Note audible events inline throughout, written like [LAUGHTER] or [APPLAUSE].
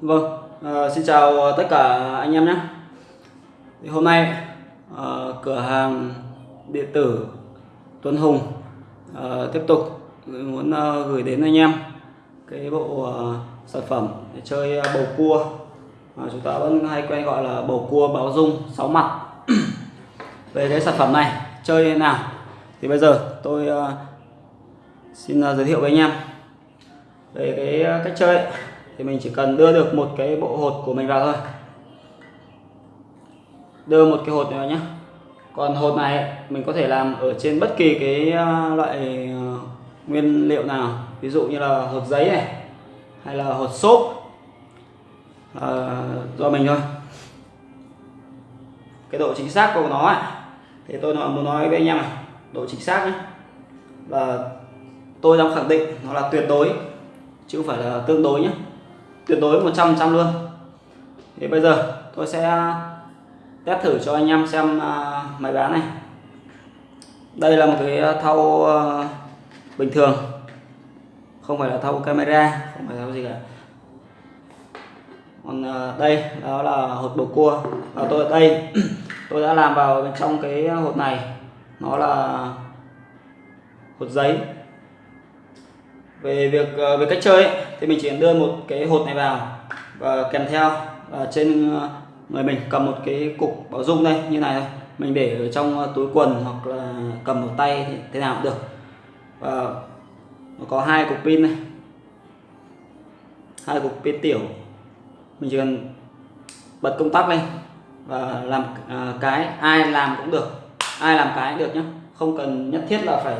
Vâng, uh, xin chào tất cả anh em nhé. Thì hôm nay uh, cửa hàng điện tử Tuấn Hùng uh, tiếp tục muốn uh, gửi đến anh em cái bộ uh, sản phẩm để chơi bầu cua mà chúng ta vẫn hay quen gọi là bầu cua báo dung sáu mặt. [CLEARS THROAT] Về cái sản phẩm này chơi thế nào thì bây giờ tôi uh, xin uh, giới thiệu với anh em về cái cách chơi ấy thì mình chỉ cần đưa được một cái bộ hột của mình vào thôi. Đưa một cái hột vào nhé còn hột này mình có thể làm ở trên bất kỳ cái à, loại à, nguyên liệu nào. Ví dụ như là hột giấy này hay là hột xốp. À, do mình thôi. Cái độ chính xác của nó ấy, thì tôi muốn nói với anh em này. Độ chính xác nhé và tôi dám khẳng định nó là tuyệt đối chứ không phải là tương đối nhé tuyệt đối 100 trăm luôn. Thì bây giờ tôi sẽ test thử cho anh em xem à, máy bán này. Đây là một cái thau à, bình thường. Không phải là thau camera, không phải thau gì cả. Còn à, đây, đó là hột bầu cua. Và tôi ở đây, [CLEARS THROAT] tôi đã làm vào bên trong cái hột này. Nó là hột giấy về việc ờ, về cách chơi ấy, thì mình chỉ đưa một cái hột này vào và kèm theo và trên ờ, người mình cầm một cái cục bảo dung đây như này thôi. Mình để ở trong túi quần hoặc là cầm một tay thì thế nào cũng được. Và nó có hai cục pin này hai cục pin tiểu. Mình chỉ cần bật công tắc lên và làm cái ai làm cũng được. Ai làm cái cũng được nhé không cần nhất thiết là phải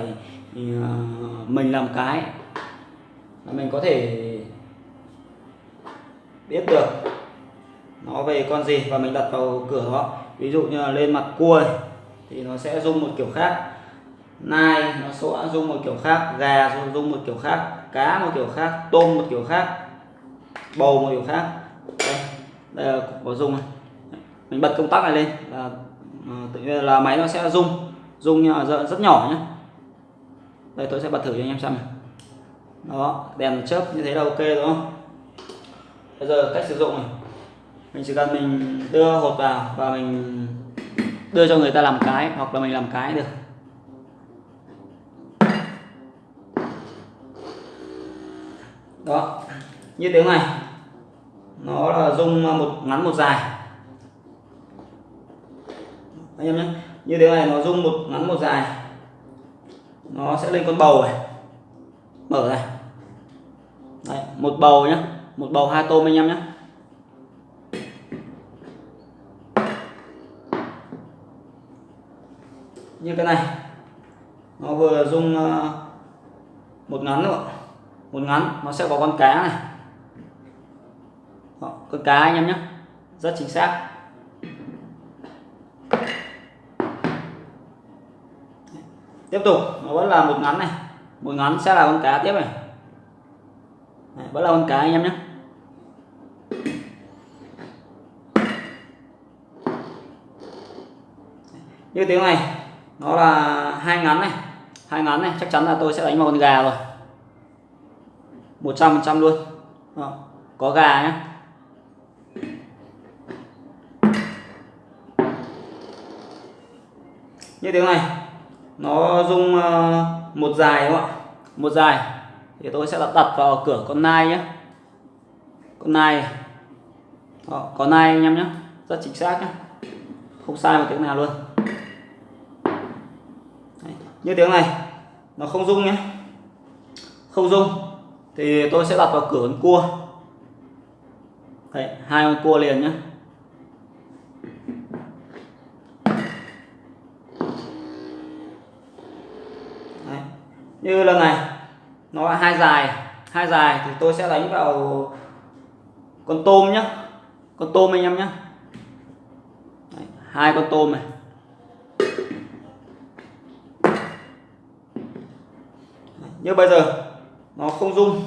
mình làm cái mình có thể biết được nó về con gì và mình đặt vào cửa đó ví dụ như là lên mặt cua thì nó sẽ rung một kiểu khác. Nai nó sẽ rung một kiểu khác. Gà rung một kiểu khác. Cá một kiểu khác. Tôm một kiểu khác. Bầu một kiểu khác. Đây, đây là có rung này. Mình bật công tắc này lên là ờ, tự nhiên là máy nó sẽ rung. Rung rất nhỏ nhé đây tôi sẽ bật thử cho anh em xem này đó, đèn chớp như thế là ok đúng không? Bây giờ cách sử dụng này. Mình chỉ cần mình đưa hột vào và mình đưa cho người ta làm cái hoặc là mình làm cái được. Đó, như tiếng này. Nó là rung một, ngắn một dài. Anh em nhé. Như tiếng này nó rung một, ngắn một dài. Nó sẽ lên con bầu này mở này Đấy, một bầu nhá một bầu hai tôm anh em nhé như cái này nó vừa dùng ờ, một ngắn nữa một ngắn nó sẽ có con cá này. Đó, con cá anh em nhé rất chính xác. Tiếp tục nó vẫn là một ngắn này một ngắn sẽ là con cá tiếp này. Đấy, vẫn là con cá anh em nhé. Như tiếng này nó là hai ngắn này. Hai ngắn này chắc chắn là tôi sẽ đánh vào con gà rồi. 100 trăm luôn. Đó. có gà nhé. Như tiếng này nó rung ờ, một dài đúng không ạ? Một dài. Thì tôi sẽ đặt đặt vào cửa con nai nhé. Con nai. Đó, có nai anh em nhé. Rất chính xác nhé. Không sai một tiếng nào luôn. Đấy. như tiếng này nó không rung nhé. Không rung. Thì tôi sẽ đặt vào cửa con cua. Đấy, hai con cua liền nhé Đấy như lần này nó là hai dài. Hai dài thì tôi sẽ đánh vào con tôm nhá. Con tôm anh em nhá. Đấy, hai con tôm này. Như bây giờ nó không dung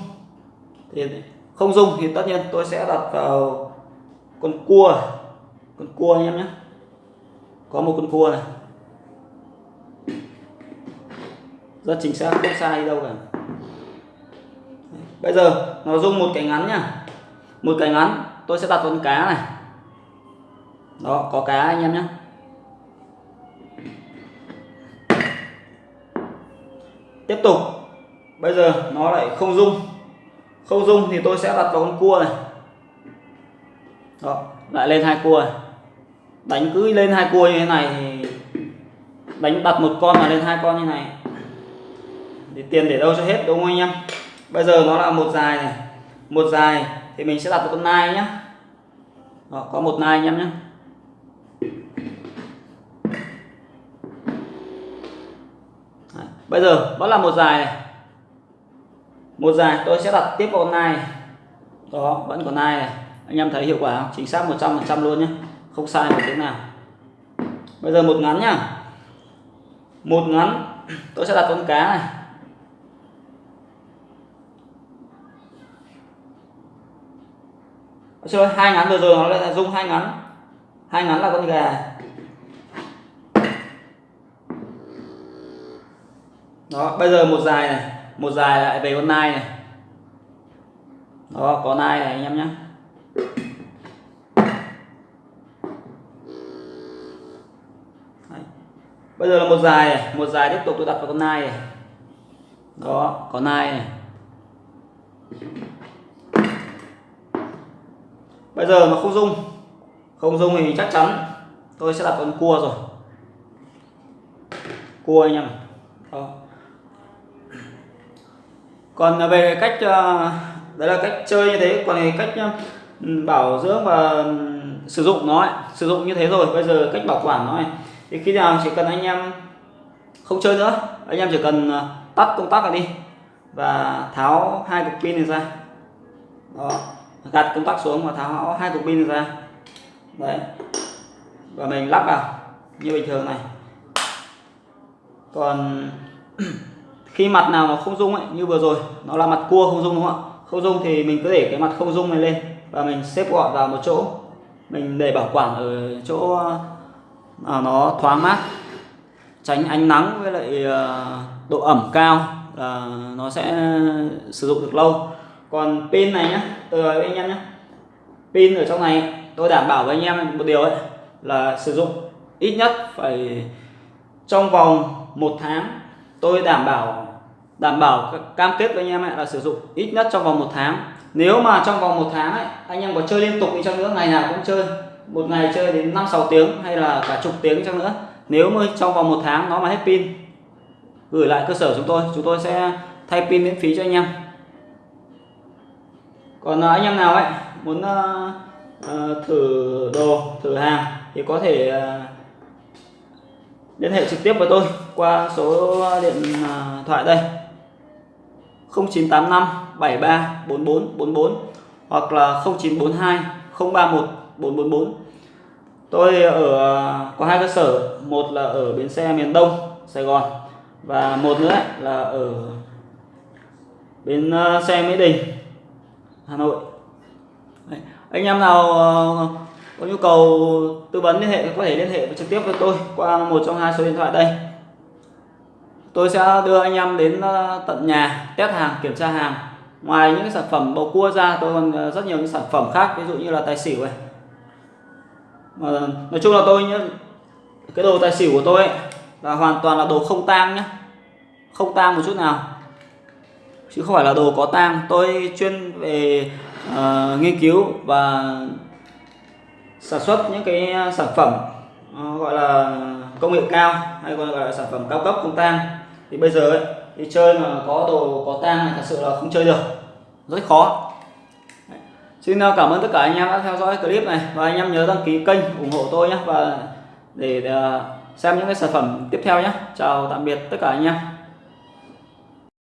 thì không dung thì tất nhiên tôi sẽ đặt vào con cua. Con cua anh em nhé có một con cua này. Rất chính xác, không sai đâu cả. Bây giờ, nó rung một cái ngắn nhá. Một cái ngắn, tôi sẽ đặt con cá này. Đó, có cá anh em nhé tiếp tục. Bây giờ, nó lại không dung không dung thì tôi sẽ đặt vào con cua này. Đó, lại lên hai cua này. đánh cứ lên hai cua như thế này thì đánh đặt một con mà lên hai con như này thì tiền để đâu cho hết đúng không anh em? Bây giờ nó là một dài này. Một dài thì mình sẽ đặt con nai nhé đó, có một nai anh em nhé Đấy. bây giờ vẫn là một dài này. Một dài tôi sẽ đặt tiếp vào con nai này. đó vẫn còn nai này. Anh em thấy hiệu quả không? Chính xác 100% luôn nhé không sai một tiếng nào. Bây giờ một ngắn nhá. Một ngắn tôi sẽ đặt con cá này. Chơi hai ngắn vừa rồi, nó lại là dùng hai ngắn. Hai ngắn là con gà. Đó, bây giờ một dài này, một dài lại về con nai này. Đó, có nai này anh em nhé. Bây giờ là một dài này, một dài tiếp tục tôi đặt vào con nai này. Đó, có nai này bây giờ nó không dung không dung thì chắc chắn tôi sẽ đặt con cua rồi. Cua anh em đó. còn à, về cách à, đấy là cách chơi như thế còn về cách à, bảo dưỡng và ừ, sử dụng nó ấy, sử dụng như thế rồi bây giờ cách bảo quản nó này. Thì khi nào chỉ cần anh em không chơi nữa anh em chỉ cần tắt công tắc này đi và tháo hai cục pin này ra. Đó gạt công tắc xuống và tháo hai cục pin ra. Đấy. Và mình lắp vào như bình thường này. Còn [CLEARS THROAT] khi mặt nào mà không dung ấy như vừa rồi nó là mặt cua không dung đúng không ạ? Không dung thì mình cứ để cái mặt không dung này lên và mình xếp gọn vào một chỗ. Mình để bảo quản ở chỗ à, nó thoáng mát. Tránh ánh nắng với lại à, độ ẩm cao là nó sẽ sử dụng được lâu còn pin này nhá từ anh em nhá, pin ở trong này tôi đảm bảo với anh em một điều ấy là sử dụng ít nhất phải trong vòng một tháng. Tôi đảm bảo đảm bảo cam kết với anh em ấy là sử dụng ít nhất trong vòng một tháng. Nếu mà trong vòng một tháng ấy anh em có chơi liên tục đi chăng nữa ngày nào cũng chơi. Một ngày chơi đến năm sáu tiếng hay là cả chục tiếng chăng nữa. Nếu mà trong vòng một tháng nó mà hết pin gửi lại cơ sở chúng tôi chúng tôi sẽ thay pin miễn phí cho anh em còn à, anh em nào ấy muốn uh, thử đồ thử hàng thì có thể uh, liên hệ trực tiếp với tôi qua số điện uh, thoại đây. 0985 73 44 44 hoặc là 0942 031 444 tôi ở có hai cơ sở một là ở bến xe miền Đông Sài Gòn và một nữa là ở bến xe Mỹ Đình. Hà Nội. Đấy. anh em nào ờ, có nhu cầu tư vấn liên hệ có thể liên hệ trực tiếp với tôi qua một trong hai số điện thoại đây. Tôi sẽ đưa anh em đến ờ, tận nhà test hàng kiểm tra hàng. Ngoài những sản phẩm bầu cua ra tôi còn ờ, rất nhiều những sản phẩm khác ví dụ như là tài xỉu này. Mà nói chung là tôi nhé, cái đồ tài xỉu của tôi ấy, là hoàn toàn là đồ không tang nhé không tang một chút nào chứ không phải là đồ có tang. Tôi chuyên về uh, nghiên cứu và sản xuất những cái ờ, sản phẩm uh, gọi là công nghệ cao hay còn gọi là sản phẩm cao cấp không tang. Thì bây giờ ấy, đi chơi mà có đồ có tang này thật sự là không chơi được. Rất khó. Xin cảm ơn tất cả anh em đã theo dõi clip này. Và anh em nhớ đăng ký kênh ủng hộ tôi nhé. Và để xem những cái sản phẩm tiếp theo nhé. Chào tạm biệt tất cả anh em.